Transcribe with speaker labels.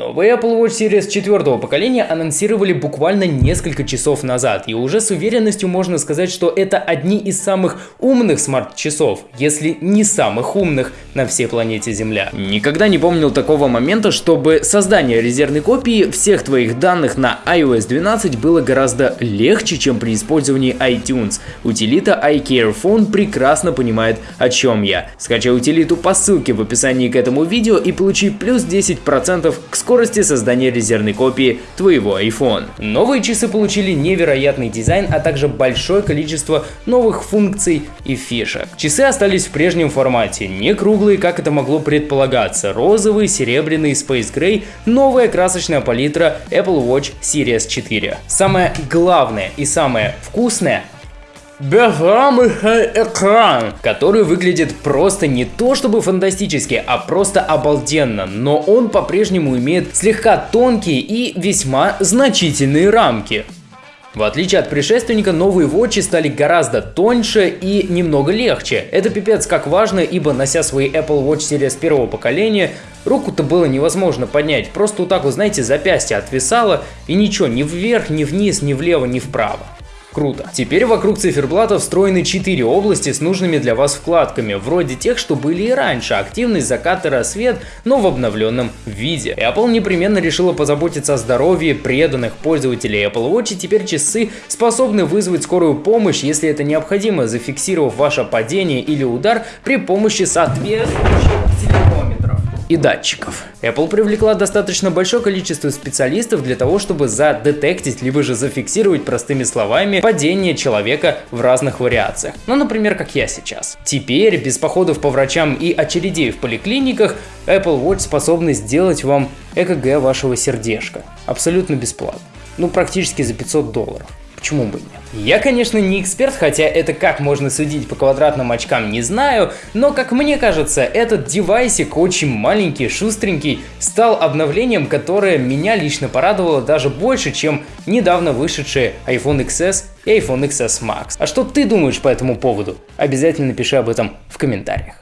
Speaker 1: Новый Apple Watch Series 4 поколения анонсировали буквально несколько часов назад, и уже с уверенностью можно сказать, что это одни из самых умных смарт-часов, если не самых умных на всей планете Земля. Никогда не помнил такого момента, чтобы создание резервной копии всех твоих данных на iOS 12 было гораздо легче, чем при использовании iTunes. Утилита iCare Phone прекрасно понимает, о чем я. Скачай утилиту по ссылке в описании к этому видео и получи плюс 10% к скорости создания резервной копии твоего iPhone. Новые часы получили невероятный дизайн, а также большое количество новых функций и фишек. Часы остались в прежнем формате, не круглые, как это могло предполагаться, розовый, серебряный, Space Gray, новая красочная палитра Apple Watch Series 4. Самое главное и самое вкусное безрамочный экран, который выглядит просто не то чтобы фантастически, а просто обалденно, но он по-прежнему имеет слегка тонкие и весьма значительные рамки. В отличие от предшественника, новые Watch стали гораздо тоньше и немного легче. Это пипец как важно, ибо нося свои Apple Watch Series первого поколения, руку-то было невозможно поднять. Просто вот так вот, знаете, запястье отвисало и ничего, ни вверх, ни вниз, ни влево, ни вправо. Круто. Теперь вокруг циферблата встроены 4 области с нужными для вас вкладками, вроде тех, что были и раньше, активность, закат и рассвет, но в обновленном виде. Apple непременно решила позаботиться о здоровье преданных пользователей Apple Watch, и теперь часы способны вызвать скорую помощь, если это необходимо, зафиксировав ваше падение или удар при помощи соответствующих и датчиков. Apple привлекла достаточно большое количество специалистов для того, чтобы задетектить, либо же зафиксировать простыми словами падение человека в разных вариациях. Ну, например, как я сейчас. Теперь, без походов по врачам и очередей в поликлиниках, Apple Watch способны сделать вам ЭКГ вашего сердечка. Абсолютно бесплатно. Ну, практически за 500 долларов. Почему бы нет? Я, конечно, не эксперт, хотя это как можно судить по квадратным очкам не знаю, но, как мне кажется, этот девайсик очень маленький, шустренький, стал обновлением, которое меня лично порадовало даже больше, чем недавно вышедшие iPhone XS и iPhone XS Max. А что ты думаешь по этому поводу? Обязательно напиши об этом в комментариях.